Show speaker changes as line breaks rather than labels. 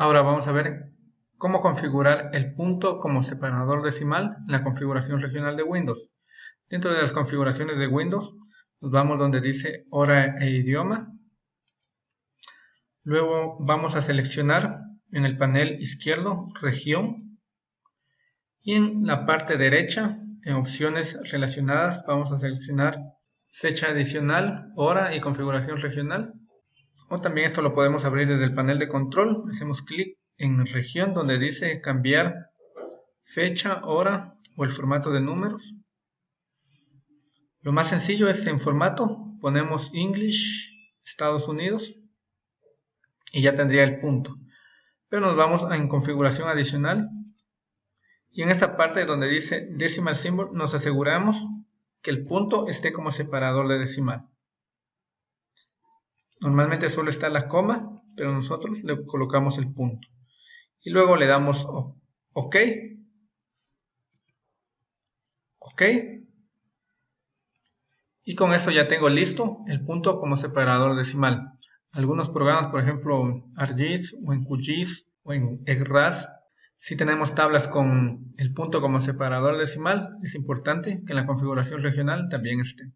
Ahora vamos a ver cómo configurar el punto como separador decimal en la configuración regional de Windows. Dentro de las configuraciones de Windows, nos vamos donde dice hora e idioma. Luego vamos a seleccionar en el panel izquierdo región y en la parte derecha en opciones relacionadas vamos a seleccionar fecha adicional, hora y configuración regional o también esto lo podemos abrir desde el panel de control. Hacemos clic en región donde dice cambiar fecha, hora o el formato de números. Lo más sencillo es en formato. Ponemos English Estados Unidos y ya tendría el punto. Pero nos vamos a en configuración adicional. Y en esta parte donde dice decimal symbol nos aseguramos que el punto esté como separador de decimal. Normalmente solo está la coma, pero nosotros le colocamos el punto. Y luego le damos OK. OK. Y con eso ya tengo listo el punto como separador decimal. Algunos programas, por ejemplo, ArcGIS o en QGIS o en EGRAS si tenemos tablas con el punto como separador decimal, es importante que en la configuración regional también esté.